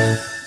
Yeah.